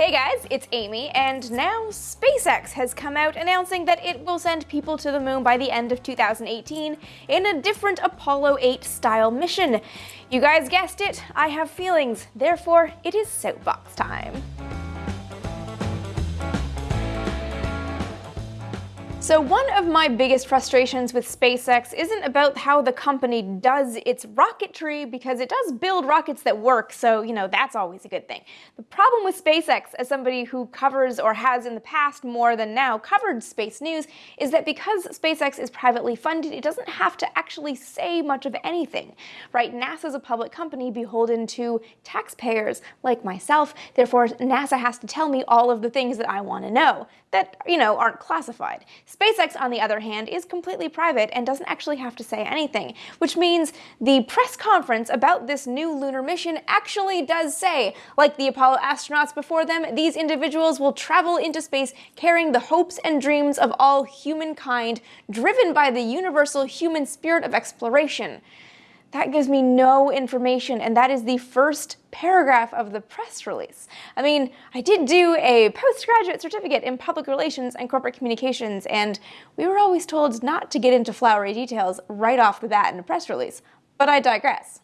Hey guys, it's Amy, and now SpaceX has come out announcing that it will send people to the moon by the end of 2018 in a different Apollo 8 style mission. You guys guessed it, I have feelings, therefore it is soapbox time. So one of my biggest frustrations with SpaceX isn't about how the company does its rocketry, because it does build rockets that work, so, you know, that's always a good thing. The problem with SpaceX, as somebody who covers or has in the past more than now covered space news, is that because SpaceX is privately funded, it doesn't have to actually say much of anything, right? NASA's a public company beholden to taxpayers like myself, therefore NASA has to tell me all of the things that I want to know that, you know, aren't classified. SpaceX, on the other hand, is completely private and doesn't actually have to say anything, which means the press conference about this new lunar mission actually does say, like the Apollo astronauts before them, these individuals will travel into space carrying the hopes and dreams of all humankind, driven by the universal human spirit of exploration. That gives me no information, and that is the first paragraph of the press release. I mean, I did do a postgraduate certificate in public relations and corporate communications, and we were always told not to get into flowery details right off the bat in a press release. But I digress.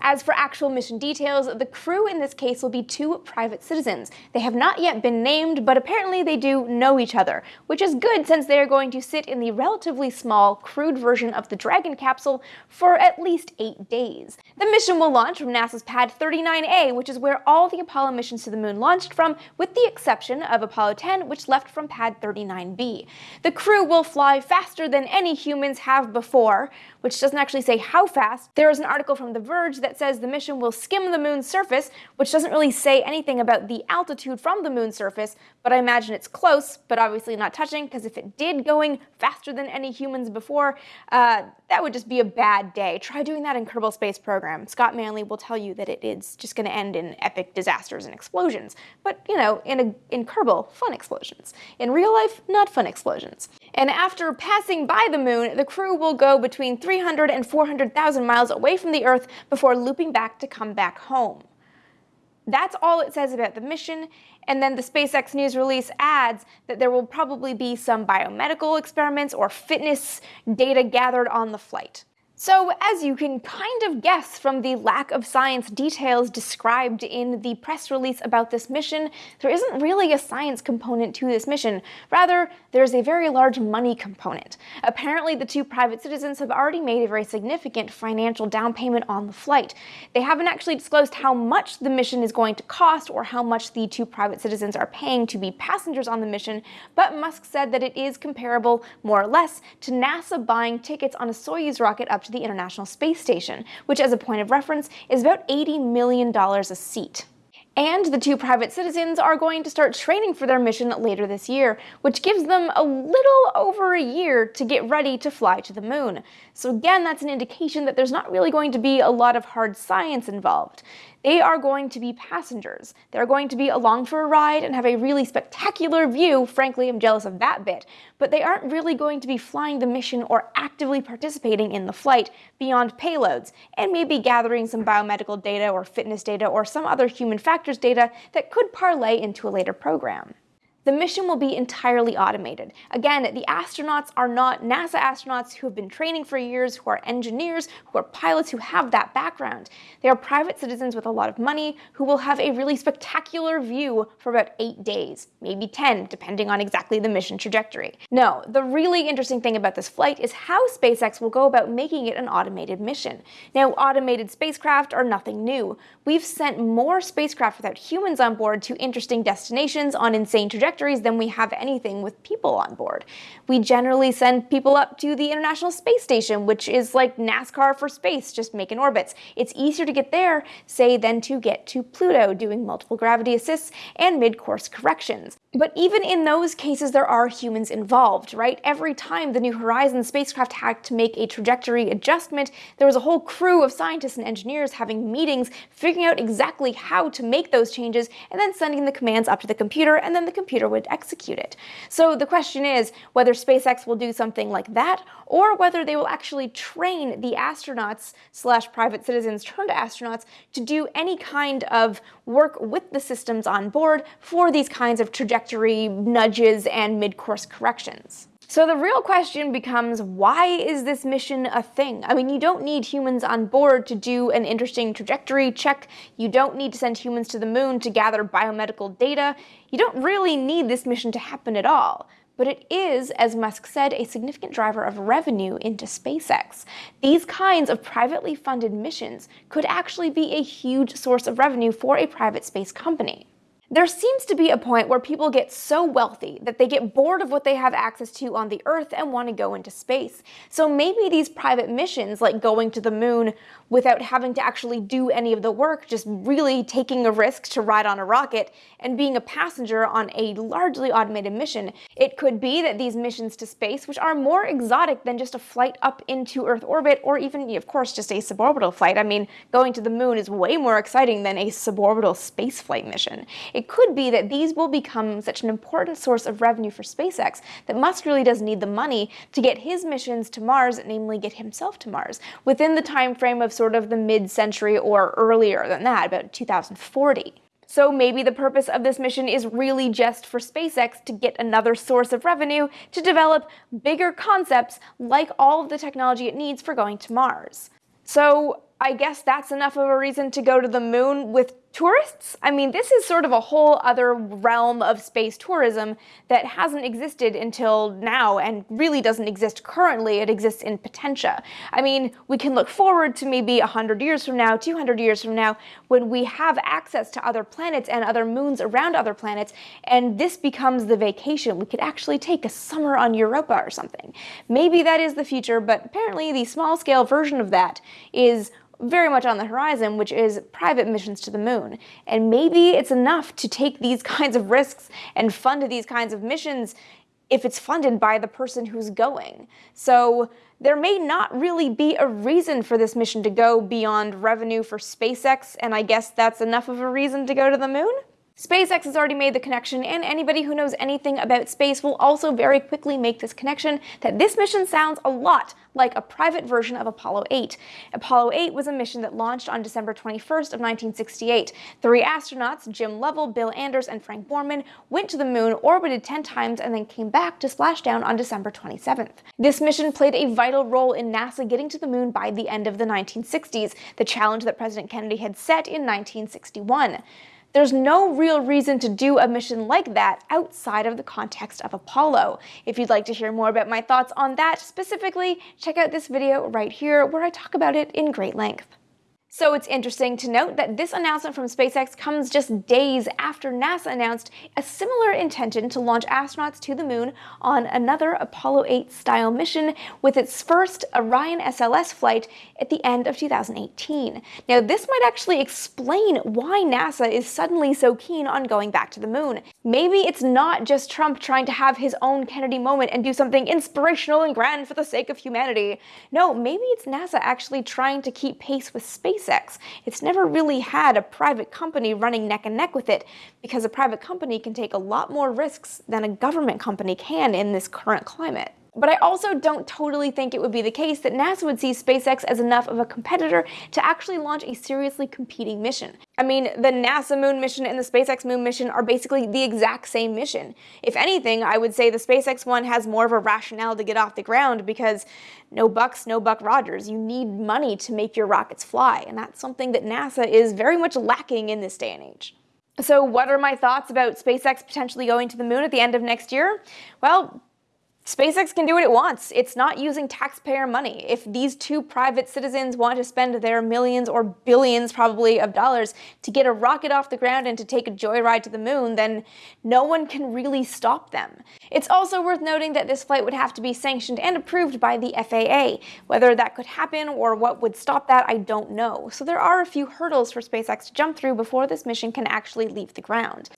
As for actual mission details, the crew in this case will be two private citizens. They have not yet been named, but apparently they do know each other, which is good since they are going to sit in the relatively small, crewed version of the Dragon capsule for at least eight days. The mission will launch from NASA's Pad 39A, which is where all the Apollo missions to the moon launched from, with the exception of Apollo 10, which left from Pad 39B. The crew will fly faster than any humans have before, which doesn't actually say how fast. There is an article from The Verge that that says the mission will skim the moon's surface, which doesn't really say anything about the altitude from the moon's surface, but I imagine it's close, but obviously not touching, because if it did going faster than any humans before, uh, that would just be a bad day. Try doing that in Kerbal Space Program. Scott Manley will tell you that it is just going to end in epic disasters and explosions. But, you know, in, a, in Kerbal, fun explosions. In real life, not fun explosions. And after passing by the moon, the crew will go between 300 and 400,000 miles away from the Earth before looping back to come back home. That's all it says about the mission, and then the SpaceX news release adds that there will probably be some biomedical experiments or fitness data gathered on the flight. So, as you can kind of guess from the lack of science details described in the press release about this mission, there isn't really a science component to this mission. Rather, there's a very large money component. Apparently, the two private citizens have already made a very significant financial down payment on the flight. They haven't actually disclosed how much the mission is going to cost or how much the two private citizens are paying to be passengers on the mission, but Musk said that it is comparable, more or less, to NASA buying tickets on a Soyuz rocket up to the International Space Station, which as a point of reference is about $80 million a seat. And the two private citizens are going to start training for their mission later this year, which gives them a little over a year to get ready to fly to the moon. So again, that's an indication that there's not really going to be a lot of hard science involved. They are going to be passengers. They're going to be along for a ride and have a really spectacular view. Frankly, I'm jealous of that bit. But they aren't really going to be flying the mission or actively participating in the flight beyond payloads, and maybe gathering some biomedical data or fitness data or some other human factors data that could parlay into a later program. The mission will be entirely automated. Again, the astronauts are not NASA astronauts who have been training for years, who are engineers, who are pilots, who have that background. They are private citizens with a lot of money who will have a really spectacular view for about eight days, maybe 10, depending on exactly the mission trajectory. No, the really interesting thing about this flight is how SpaceX will go about making it an automated mission. Now, automated spacecraft are nothing new. We've sent more spacecraft without humans on board to interesting destinations on insane trajectories trajectories than we have anything with people on board. We generally send people up to the International Space Station, which is like NASCAR for space, just making orbits. It's easier to get there, say, than to get to Pluto, doing multiple gravity assists and mid-course corrections. But even in those cases, there are humans involved, right? Every time the New Horizons spacecraft had to make a trajectory adjustment, there was a whole crew of scientists and engineers having meetings, figuring out exactly how to make those changes, and then sending the commands up to the computer, and then the computer computer would execute it. So the question is whether SpaceX will do something like that, or whether they will actually train the astronauts slash private citizens turned astronauts to do any kind of work with the systems on board for these kinds of trajectory nudges and mid-course corrections. So the real question becomes, why is this mission a thing? I mean, you don't need humans on board to do an interesting trajectory check. You don't need to send humans to the moon to gather biomedical data. You don't really need this mission to happen at all. But it is, as Musk said, a significant driver of revenue into SpaceX. These kinds of privately funded missions could actually be a huge source of revenue for a private space company. There seems to be a point where people get so wealthy that they get bored of what they have access to on the Earth and want to go into space. So maybe these private missions, like going to the moon without having to actually do any of the work, just really taking a risk to ride on a rocket and being a passenger on a largely automated mission, it could be that these missions to space, which are more exotic than just a flight up into Earth orbit or even, of course, just a suborbital flight. I mean, going to the moon is way more exciting than a suborbital spaceflight mission it could be that these will become such an important source of revenue for SpaceX that Musk really does need the money to get his missions to Mars, namely get himself to Mars, within the time frame of sort of the mid-century or earlier than that, about 2040. So maybe the purpose of this mission is really just for SpaceX to get another source of revenue to develop bigger concepts like all of the technology it needs for going to Mars. So I guess that's enough of a reason to go to the moon with tourists? I mean, this is sort of a whole other realm of space tourism that hasn't existed until now and really doesn't exist currently. It exists in potentia. I mean, we can look forward to maybe 100 years from now, 200 years from now, when we have access to other planets and other moons around other planets, and this becomes the vacation. We could actually take a summer on Europa or something. Maybe that is the future, but apparently the small-scale version of that is very much on the horizon, which is private missions to the moon. And maybe it's enough to take these kinds of risks and fund these kinds of missions if it's funded by the person who's going. So there may not really be a reason for this mission to go beyond revenue for SpaceX, and I guess that's enough of a reason to go to the moon? SpaceX has already made the connection, and anybody who knows anything about space will also very quickly make this connection that this mission sounds a lot like a private version of Apollo 8. Apollo 8 was a mission that launched on December 21st of 1968. Three astronauts, Jim Lovell, Bill Anders, and Frank Borman, went to the moon, orbited 10 times, and then came back to splash down on December 27th. This mission played a vital role in NASA getting to the moon by the end of the 1960s, the challenge that President Kennedy had set in 1961. There's no real reason to do a mission like that outside of the context of Apollo. If you'd like to hear more about my thoughts on that specifically, check out this video right here where I talk about it in great length. So it's interesting to note that this announcement from SpaceX comes just days after NASA announced a similar intention to launch astronauts to the moon on another Apollo 8 style mission with its first Orion SLS flight at the end of 2018. Now this might actually explain why NASA is suddenly so keen on going back to the moon. Maybe it's not just Trump trying to have his own Kennedy moment and do something inspirational and grand for the sake of humanity. No, maybe it's NASA actually trying to keep pace with space SpaceX. It's never really had a private company running neck and neck with it because a private company can take a lot more risks than a government company can in this current climate. But I also don't totally think it would be the case that NASA would see SpaceX as enough of a competitor to actually launch a seriously competing mission. I mean, the NASA moon mission and the SpaceX moon mission are basically the exact same mission. If anything, I would say the SpaceX one has more of a rationale to get off the ground because no bucks, no Buck Rogers. You need money to make your rockets fly, and that's something that NASA is very much lacking in this day and age. So what are my thoughts about SpaceX potentially going to the moon at the end of next year? Well, SpaceX can do what it wants. It's not using taxpayer money. If these two private citizens want to spend their millions or billions probably of dollars to get a rocket off the ground and to take a joyride to the moon, then no one can really stop them. It's also worth noting that this flight would have to be sanctioned and approved by the FAA. Whether that could happen or what would stop that, I don't know. So there are a few hurdles for SpaceX to jump through before this mission can actually leave the ground.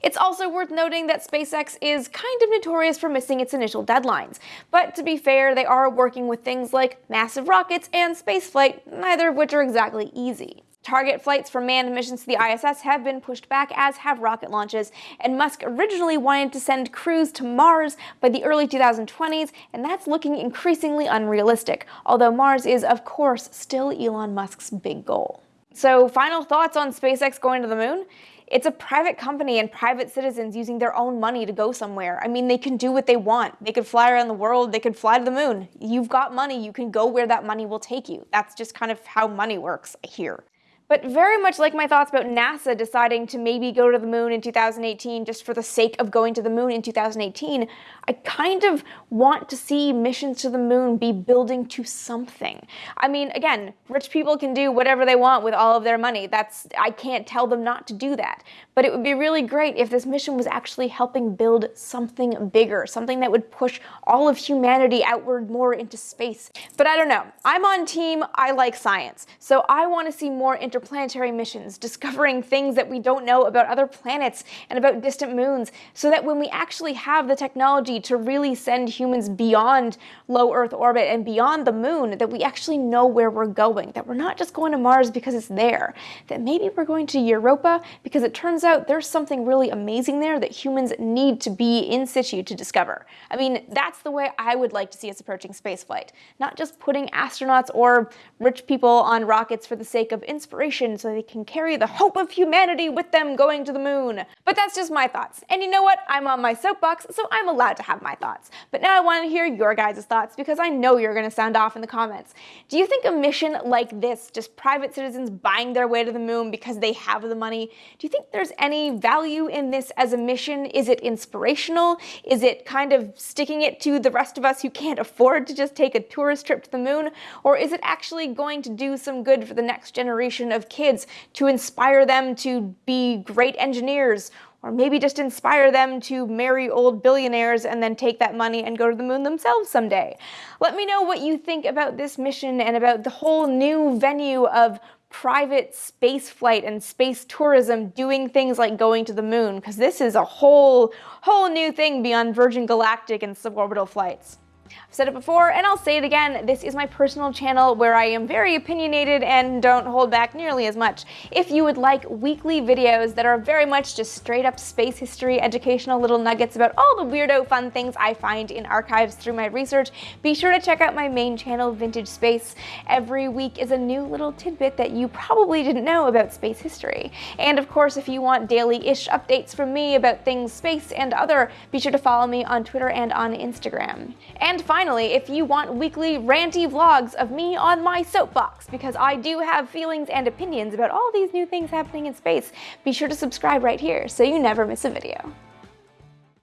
It's also worth noting that SpaceX is kind of notorious for missing its initial deadline deadlines. But to be fair, they are working with things like massive rockets and spaceflight, neither of which are exactly easy. Target flights for manned missions to the ISS have been pushed back, as have rocket launches, and Musk originally wanted to send crews to Mars by the early 2020s, and that's looking increasingly unrealistic, although Mars is, of course, still Elon Musk's big goal. So, final thoughts on SpaceX going to the moon? It's a private company and private citizens using their own money to go somewhere. I mean, they can do what they want. They could fly around the world, they could fly to the moon. You've got money, you can go where that money will take you. That's just kind of how money works here. But very much like my thoughts about NASA deciding to maybe go to the moon in 2018 just for the sake of going to the moon in 2018, I kind of want to see missions to the moon be building to something. I mean, again, rich people can do whatever they want with all of their money. That's I can't tell them not to do that. But it would be really great if this mission was actually helping build something bigger, something that would push all of humanity outward more into space. But I don't know. I'm on team I like science. So I want to see more interplanetary missions, discovering things that we don't know about other planets and about distant moons, so that when we actually have the technology to really send humans beyond low Earth orbit and beyond the moon, that we actually know where we're going, that we're not just going to Mars because it's there, that maybe we're going to Europa because it turns out there's something really amazing there that humans need to be in situ to discover. I mean, that's the way I would like to see us approaching spaceflight, not just putting astronauts or rich people on rockets for the sake of inspiration so they can carry the hope of humanity with them going to the moon. But that's just my thoughts. And you know what? I'm on my soapbox, so I'm allowed to have my thoughts. But now I want to hear your guys' thoughts because I know you're going to sound off in the comments. Do you think a mission like this, just private citizens buying their way to the moon because they have the money, do you think there's any value in this as a mission? Is it inspirational? Is it kind of sticking it to the rest of us who can't afford to just take a tourist trip to the moon? Or is it actually going to do some good for the next generation of kids to inspire them to be great engineers or maybe just inspire them to marry old billionaires and then take that money and go to the moon themselves someday. Let me know what you think about this mission and about the whole new venue of private space flight and space tourism doing things like going to the moon because this is a whole whole new thing beyond Virgin Galactic and suborbital flights. I've said it before and I'll say it again, this is my personal channel where I am very opinionated and don't hold back nearly as much. If you would like weekly videos that are very much just straight up space history, educational little nuggets about all the weirdo fun things I find in archives through my research, be sure to check out my main channel, Vintage Space. Every week is a new little tidbit that you probably didn't know about space history. And of course, if you want daily-ish updates from me about things space and other, be sure to follow me on Twitter and on Instagram. And and finally, if you want weekly ranty vlogs of me on my soapbox, because I do have feelings and opinions about all these new things happening in space, be sure to subscribe right here so you never miss a video.